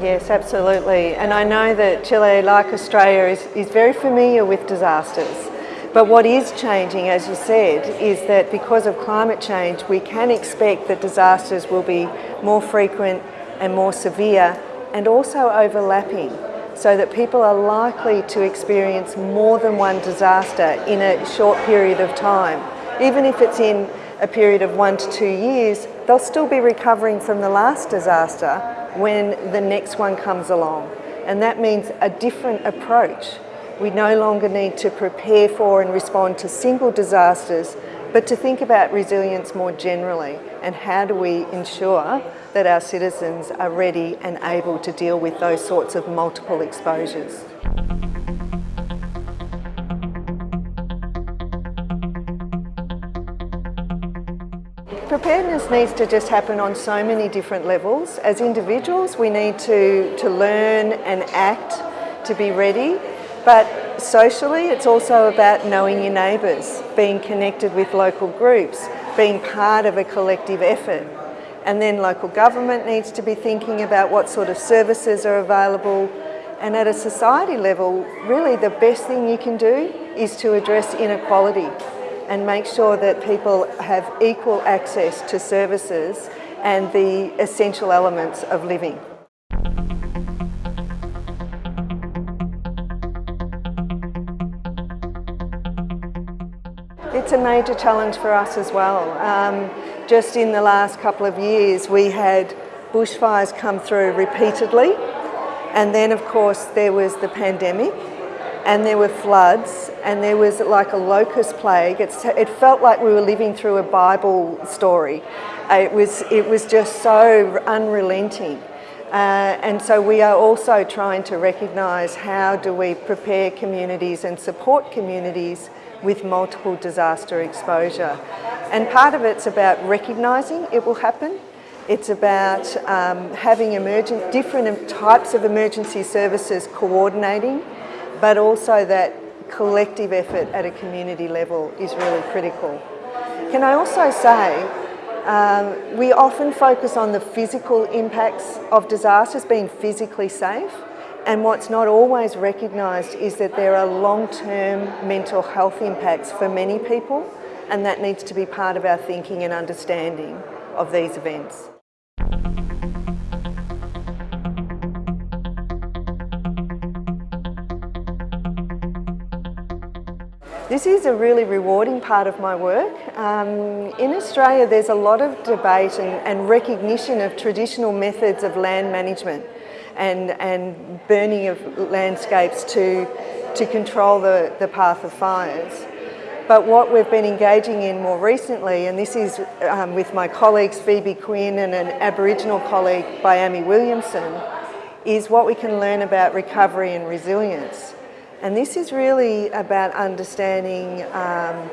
Yes, absolutely. And I know that Chile, like Australia, is, is very familiar with disasters. But what is changing, as you said, is that because of climate change, we can expect that disasters will be more frequent and more severe and also overlapping so that people are likely to experience more than one disaster in a short period of time. Even if it's in a period of one to two years, they'll still be recovering from the last disaster when the next one comes along. And that means a different approach we no longer need to prepare for and respond to single disasters, but to think about resilience more generally and how do we ensure that our citizens are ready and able to deal with those sorts of multiple exposures. Preparedness needs to just happen on so many different levels. As individuals, we need to, to learn and act to be ready but socially, it's also about knowing your neighbours, being connected with local groups, being part of a collective effort. And then local government needs to be thinking about what sort of services are available. And at a society level, really the best thing you can do is to address inequality and make sure that people have equal access to services and the essential elements of living. It's a major challenge for us as well. Um, just in the last couple of years we had bushfires come through repeatedly and then of course there was the pandemic and there were floods and there was like a locust plague. It's, it felt like we were living through a Bible story. It was, it was just so unrelenting. Uh, and so we are also trying to recognise how do we prepare communities and support communities with multiple disaster exposure. And part of it's about recognising it will happen. It's about um, having emergent, different types of emergency services coordinating, but also that collective effort at a community level is really critical. Can I also say, um, we often focus on the physical impacts of disasters, being physically safe, and what's not always recognised is that there are long-term mental health impacts for many people and that needs to be part of our thinking and understanding of these events. This is a really rewarding part of my work. Um, in Australia there's a lot of debate and, and recognition of traditional methods of land management and, and burning of landscapes to, to control the, the path of fires. But what we've been engaging in more recently, and this is um, with my colleagues Phoebe Quinn and an Aboriginal colleague, Bhiamie Williamson, is what we can learn about recovery and resilience. And this is really about understanding um,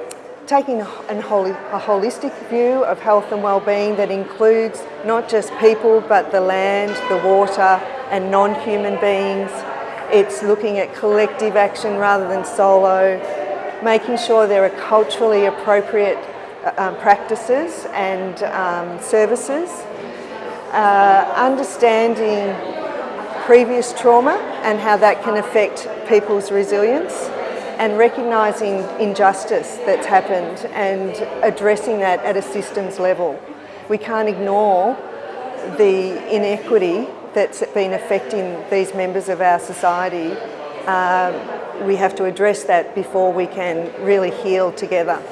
taking a, a holistic view of health and well-being that includes not just people but the land, the water and non-human beings. It's looking at collective action rather than solo, making sure there are culturally appropriate uh, um, practices and um, services, uh, understanding previous trauma and how that can affect people's resilience and recognising injustice that's happened and addressing that at a systems level. We can't ignore the inequity that's been affecting these members of our society. Um, we have to address that before we can really heal together.